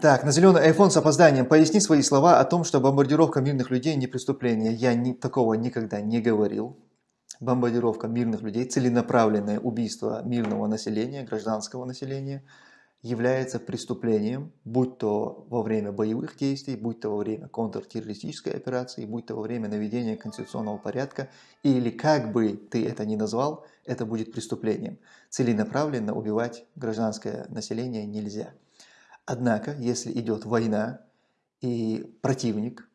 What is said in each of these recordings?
Так, на зеленый iPhone с опозданием. Поясни свои слова о том, что бомбардировка мирных людей не преступление. Я ни, такого никогда не говорил. Бомбардировка мирных людей, целенаправленное убийство мирного населения, гражданского населения – является преступлением, будь то во время боевых действий, будь то во время контртеррористической операции, будь то во время наведения конституционного порядка, или как бы ты это ни назвал, это будет преступлением. Целенаправленно убивать гражданское население нельзя. Однако, если идет война, и противник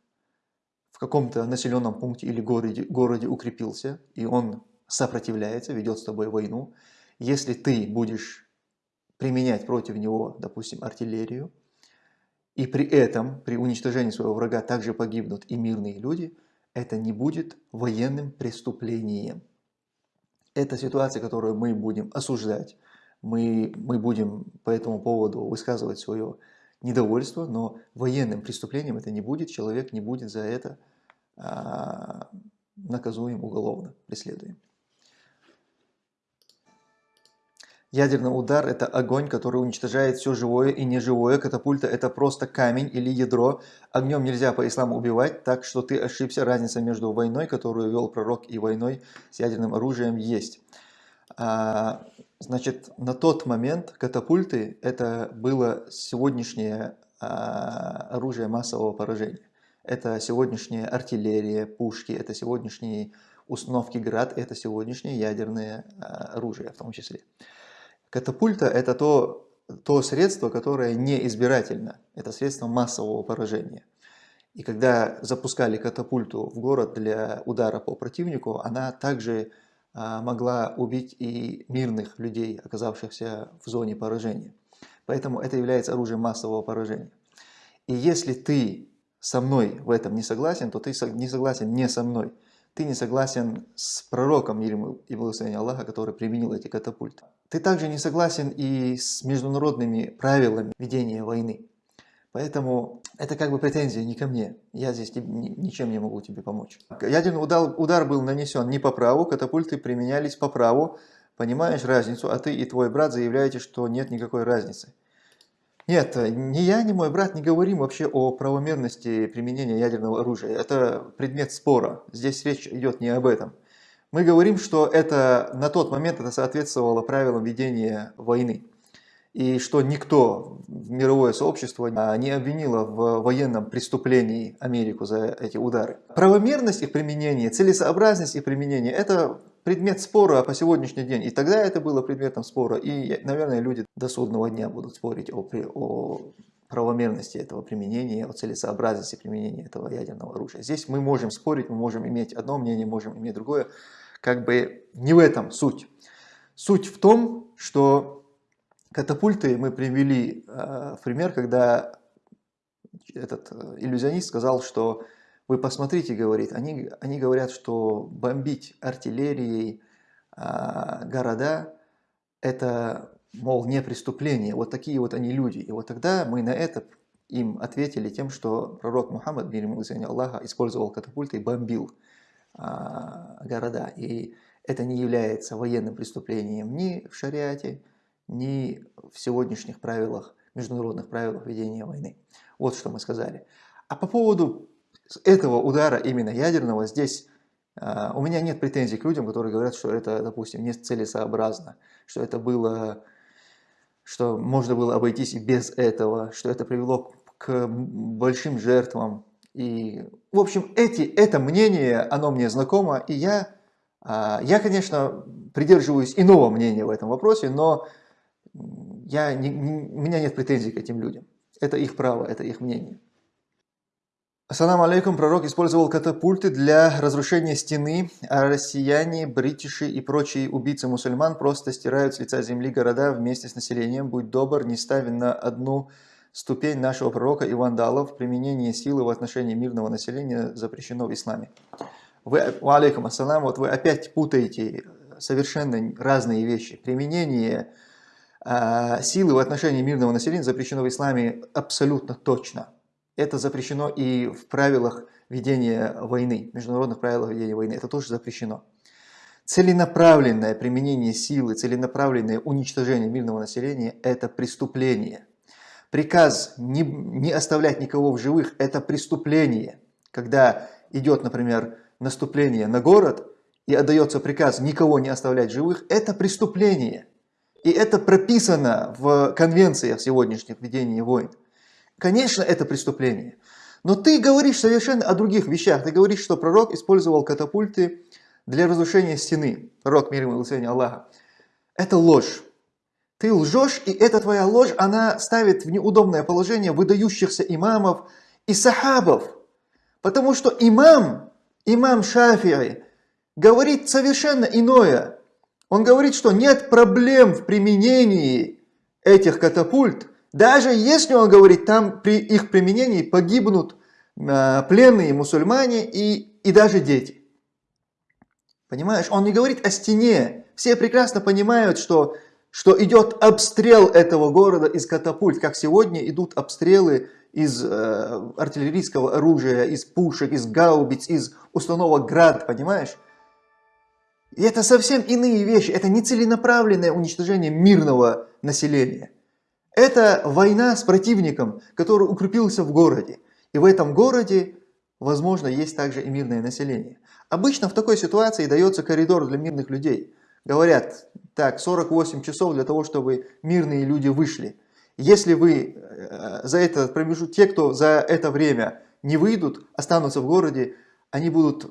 в каком-то населенном пункте или городе, городе укрепился, и он сопротивляется, ведет с тобой войну, если ты будешь применять против него, допустим, артиллерию, и при этом, при уничтожении своего врага также погибнут и мирные люди, это не будет военным преступлением. Это ситуация, которую мы будем осуждать, мы, мы будем по этому поводу высказывать свое недовольство, но военным преступлением это не будет, человек не будет за это а, наказуем уголовно, преследуем. Ядерный удар – это огонь, который уничтожает все живое и неживое. Катапульта – это просто камень или ядро. Огнем нельзя по исламу убивать, так что ты ошибся. Разница между войной, которую вел пророк, и войной с ядерным оружием есть. А, значит, на тот момент катапульты – это было сегодняшнее а, оружие массового поражения. Это сегодняшняя артиллерия, пушки, это сегодняшние установки ГРАД, это сегодняшнее ядерное а, оружие в том числе. Катапульта – это то, то средство, которое не избирательно. Это средство массового поражения. И когда запускали катапульту в город для удара по противнику, она также могла убить и мирных людей, оказавшихся в зоне поражения. Поэтому это является оружием массового поражения. И если ты со мной в этом не согласен, то ты не согласен не со мной. Ты не согласен с пророком, мир и благословение Аллаха, который применил эти катапульты. Ты также не согласен и с международными правилами ведения войны. Поэтому это как бы претензия не ко мне. Я здесь ничем не могу тебе помочь. Ядерный удар, удар был нанесен не по праву, катапульты применялись по праву. Понимаешь разницу, а ты и твой брат заявляете, что нет никакой разницы. Нет, ни я, ни мой брат не говорим вообще о правомерности применения ядерного оружия. Это предмет спора. Здесь речь идет не об этом. Мы говорим, что это на тот момент это соответствовало правилам ведения войны. И что никто в мировое сообщество не обвинило в военном преступлении Америку за эти удары. Правомерность их применения, целесообразность их применения – это предмет спора по сегодняшний день. И тогда это было предметом спора. И, наверное, люди до судного дня будут спорить о, о правомерности этого применения, о целесообразности применения этого ядерного оружия. Здесь мы можем спорить, мы можем иметь одно мнение, можем иметь другое как бы не в этом суть. Суть в том, что катапульты мы привели э, в пример, когда этот э, иллюзионист сказал, что вы посмотрите, говорит, они, они говорят, что бомбить артиллерией э, города это, мол, не преступление. Вот такие вот они люди. И вот тогда мы на это им ответили тем, что пророк Мухаммад, мир ему Аллаха, использовал катапульты и бомбил а, города. И это не является военным преступлением ни в шариате, ни в сегодняшних правилах, международных правилах ведения войны. Вот что мы сказали. А по поводу этого удара именно ядерного, здесь uh, у меня нет претензий к людям, которые говорят, что это, допустим, не целесообразно, что это было, что можно было обойтись и без этого, что это привело к большим жертвам и, в общем, эти, это мнение, оно мне знакомо, и я, а, я, конечно, придерживаюсь иного мнения в этом вопросе, но я не, не, у меня нет претензий к этим людям. Это их право, это их мнение. Ассаламу алейкум, пророк использовал катапульты для разрушения стены, а россияне, бритиши и прочие убийцы мусульман просто стирают с лица земли города вместе с населением. Будь добр, не ставь на одну ступень нашего пророка и вандалов, применение силы в отношении мирного населения запрещено в исламе. Вы, алейкум ассалам, вот вы опять путаете совершенно разные вещи. Применение силы в отношении мирного населения запрещено в исламе абсолютно точно. Это запрещено и в правилах ведения войны, международных правилах ведения войны. Это тоже запрещено. Целенаправленное применение силы, целенаправленное уничтожение мирного населения – это преступление – Приказ не, не оставлять никого в живых – это преступление. Когда идет, например, наступление на город и отдается приказ никого не оставлять живых, это преступление. И это прописано в конвенциях сегодняшних ведения войн. Конечно, это преступление. Но ты говоришь совершенно о других вещах. Ты говоришь, что пророк использовал катапульты для разрушения стены. Пророк, мир и Аллаха. Это ложь. Ты лжешь, и эта твоя ложь, она ставит в неудобное положение выдающихся имамов и сахабов. Потому что имам, имам Шафири, говорит совершенно иное. Он говорит, что нет проблем в применении этих катапульт, даже если он говорит, там при их применении погибнут э, пленные мусульмане и, и даже дети. Понимаешь, он не говорит о стене. Все прекрасно понимают, что что идет обстрел этого города из катапульт, как сегодня идут обстрелы из э, артиллерийского оружия, из пушек, из гаубиц, из установок ГРАД, понимаешь? И это совсем иные вещи, это не целенаправленное уничтожение мирного населения. Это война с противником, который укрепился в городе. И в этом городе, возможно, есть также и мирное население. Обычно в такой ситуации дается коридор для мирных людей. Говорят, так, 48 часов для того, чтобы мирные люди вышли. Если вы э, за этот промежуток, те, кто за это время не выйдут, останутся в городе, они будут э,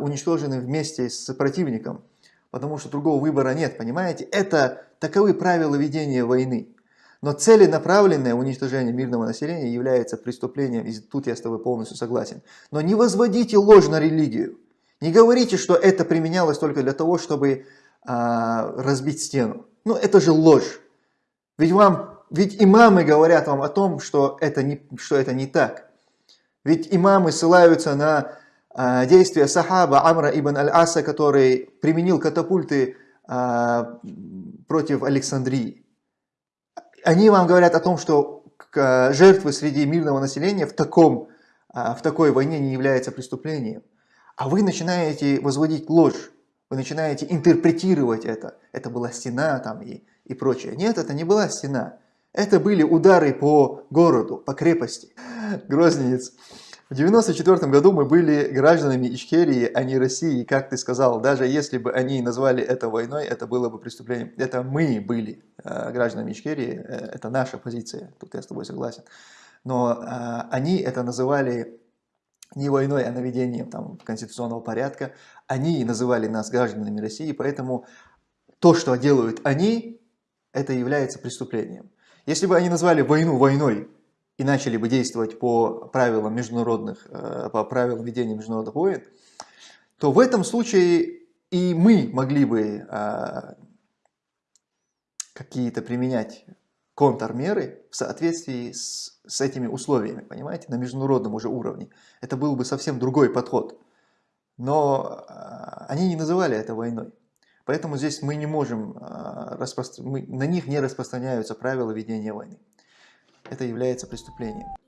уничтожены вместе с противником, потому что другого выбора нет, понимаете? Это таковы правила ведения войны. Но целенаправленное уничтожение мирного населения является преступлением, и тут я с тобой полностью согласен. Но не возводите ложь религию. Не говорите, что это применялось только для того, чтобы а, разбить стену. Ну, это же ложь. Ведь, вам, ведь имамы говорят вам о том, что это не, что это не так. Ведь имамы ссылаются на действия сахаба Амра ибн Аль-Аса, который применил катапульты а, против Александрии. Они вам говорят о том, что жертвы среди мирного населения в, таком, в такой войне не являются преступлением. А вы начинаете возводить ложь. Вы начинаете интерпретировать это. Это была стена там и, и прочее. Нет, это не была стена. Это были удары по городу, по крепости. Грозненец. В 94 году мы были гражданами Ичкерии, а не России, как ты сказал. Даже если бы они назвали это войной, это было бы преступлением. Это мы были э, гражданами Ичкерии, э, это наша позиция, тут я с тобой согласен. Но э, они это называли не войной, а наведением там, конституционного порядка. Они называли нас гражданами России, поэтому то, что делают они, это является преступлением. Если бы они назвали войну войной и начали бы действовать по правилам международных, э, по правилам ведения международных войн, то в этом случае и мы могли бы э, какие-то применять контрмеры в соответствии с, с этими условиями, понимаете, на международном уже уровне. Это был бы совсем другой подход. Но а, они не называли это войной. Поэтому здесь мы не можем, мы, на них не распространяются правила ведения войны. Это является преступлением.